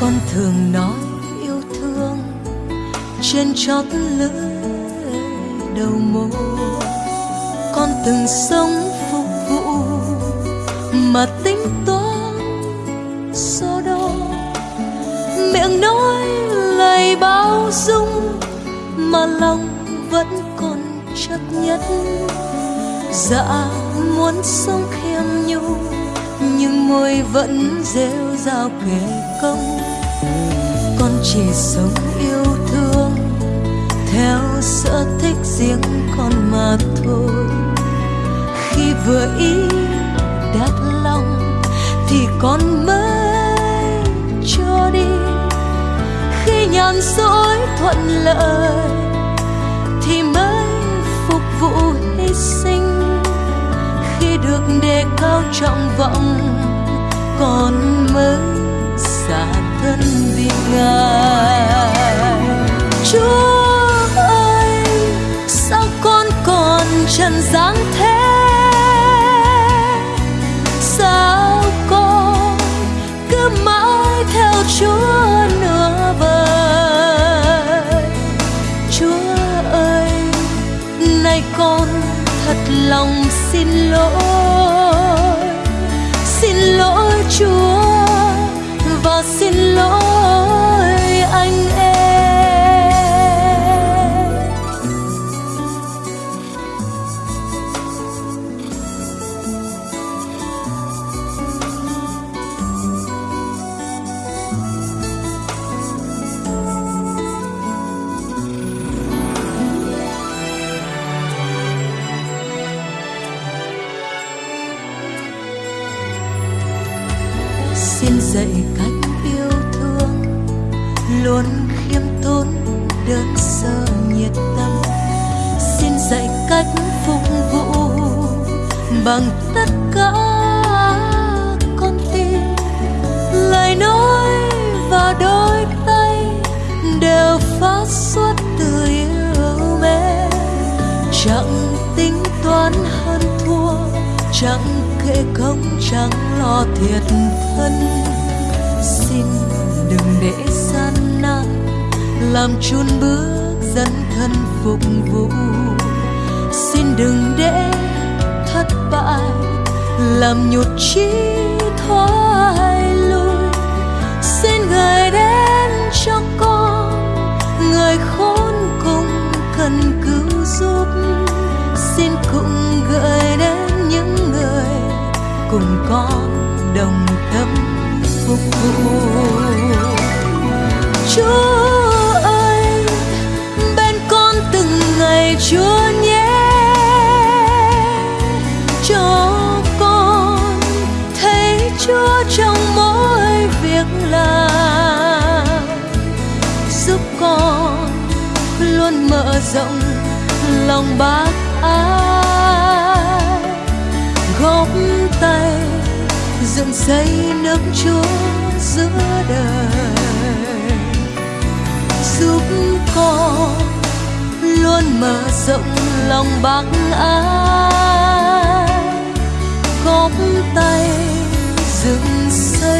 con thường nói yêu thương trên chót lưỡi đầu môi. Con từng sống phục vụ mà tính toán so đo. Miệng nói lời bao dung mà lòng vẫn còn chấp nhất. Dạ muốn sống khiêm nhu nhưng môi vẫn rêu rao kể công. Con chỉ sống yêu thương, theo sở thích riêng con mà thôi. Khi vừa ý đắt lòng thì con mới cho đi. Khi nhàn dối thuận lợi thì mới phục vụ hy sinh để cao trọng vọng, con mới xả thân vì ngài. Chúa ơi, sao con còn trần gian thế? Sao con cứ mãi theo chúa nửa vời? Chúa ơi, nay con thật lòng xin lỗi. Xin lỗi chúa dạy cách yêu thương, luôn khiêm tốn, đơn sơ, nhiệt tâm. Xin dạy cách phục vụ bằng tất cả con tim. Lời nói và đôi tay đều phát xuất từ yêu mến chẳng tính toán hơn thua, chẳng kệ công, chẳng lo thiệt thân xin đừng để gian nan làm chun bước dân thân phục vụ. Xin đừng để thất bại làm nhụt chí thoái lui. Xin gửi đến cho con người khốn cùng cần cứu giúp. Xin cũng gửi đến những người cùng con đồng tâm phục vụ chúa ơi, bên con từng ngày chúa nhé. Cho con thấy chúa trong mỗi việc làm. Giúp con luôn mở rộng lòng bác ái. Góp tay dây nắm nước chúa giữa đời. Giúp con luôn mở rộng lòng bác ái. Góp tay dựng xây